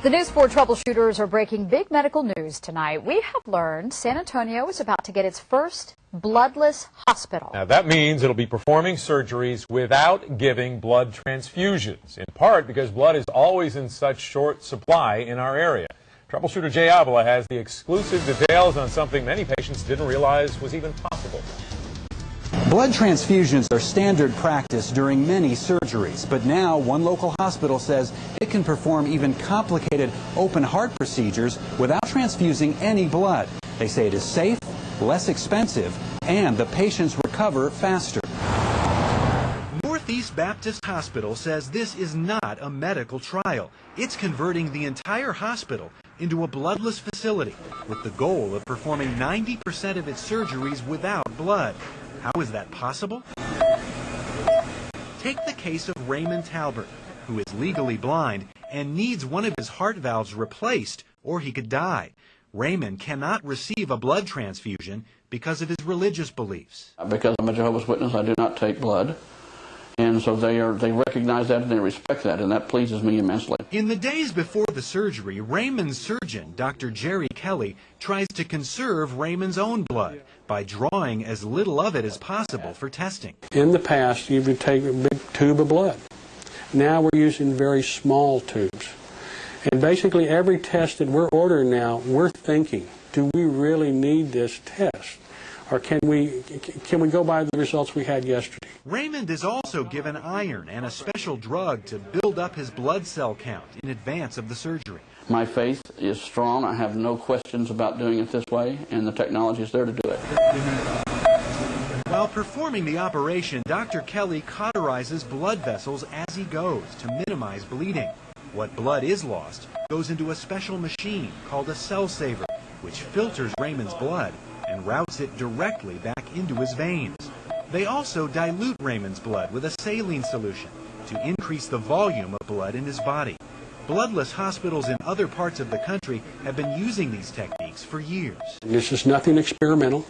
The News 4 troubleshooters are breaking big medical news tonight. We have learned San Antonio is about to get its first bloodless hospital. Now that means it'll be performing surgeries without giving blood transfusions, in part because blood is always in such short supply in our area. Troubleshooter Jay Avila has the exclusive details on something many patients didn't realize was even possible. Blood transfusions are standard practice during many surgeries, but now one local hospital says it can perform even complicated open heart procedures without transfusing any blood. They say it is safe, less expensive, and the patients recover faster. Northeast Baptist Hospital says this is not a medical trial. It's converting the entire hospital into a bloodless facility with the goal of performing 90% of its surgeries without blood. How is that possible? Take the case of Raymond Talbert, who is legally blind and needs one of his heart valves replaced or he could die. Raymond cannot receive a blood transfusion because of his religious beliefs. Because I'm a Jehovah's Witness, I do not take blood. And so they are they recognize that and they respect that, and that pleases me immensely. In the days before the surgery, Raymond's surgeon, Dr. Jerry Kelly, tries to conserve Raymond's own blood by drawing as little of it as possible for testing. In the past, you would take a big tube of blood. Now we're using very small tubes. And basically every test that we're ordering now, we're thinking, do we really need this test? Or can we, can we go by the results we had yesterday? Raymond is also given iron and a special drug to build up his blood cell count in advance of the surgery. My faith is strong. I have no questions about doing it this way, and the technology is there to do it. While performing the operation, Dr. Kelly cauterizes blood vessels as he goes to minimize bleeding. What blood is lost goes into a special machine called a cell saver, which filters Raymond's blood and routes it directly back into his veins. They also dilute Raymond's blood with a saline solution to increase the volume of blood in his body. Bloodless hospitals in other parts of the country have been using these techniques for years. This is nothing experimental.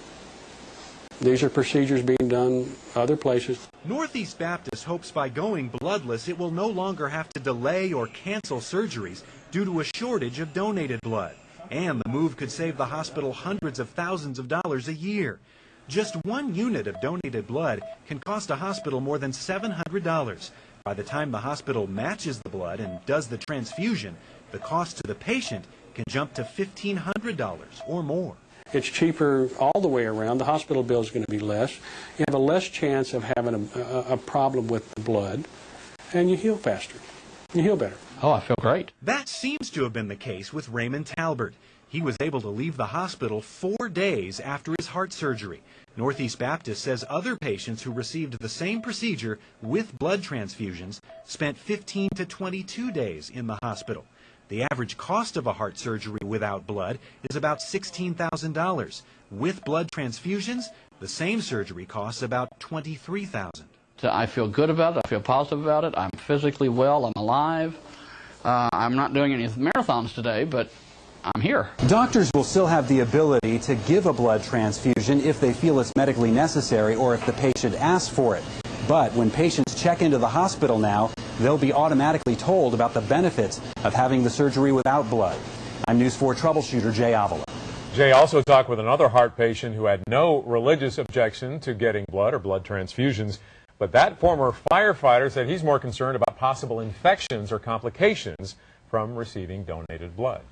These are procedures being done other places. Northeast Baptist hopes by going bloodless it will no longer have to delay or cancel surgeries due to a shortage of donated blood. And the move could save the hospital hundreds of thousands of dollars a year. Just one unit of donated blood can cost a hospital more than $700. By the time the hospital matches the blood and does the transfusion, the cost to the patient can jump to $1,500 or more. It's cheaper all the way around. The hospital bill is going to be less. You have a less chance of having a, a, problem with the blood, and you heal faster. You heal better. Oh, I feel great. That seems to have been the case with Raymond Talbert. He was able to leave the hospital four days after his heart surgery. Northeast Baptist says other patients who received the same procedure with blood transfusions spent 15 to 22 days in the hospital. The average cost of a heart surgery without blood is about $16,000. With blood transfusions, the same surgery costs about $23,000. I feel good about it. I feel positive about it. I'm physically well. I'm alive. Uh, I'm not doing any marathons today, but I'm here. Doctors will still have the ability to give a blood transfusion if they feel it's medically necessary or if the patient asks for it. But when patients check into the hospital now, they'll be automatically told about the benefits of having the surgery without blood. I'm News 4 troubleshooter Jay Avila. Jay also talked with another heart patient who had no religious objection to getting blood or blood transfusions. But that former firefighter said he's more concerned about possible infections or complications from receiving donated blood.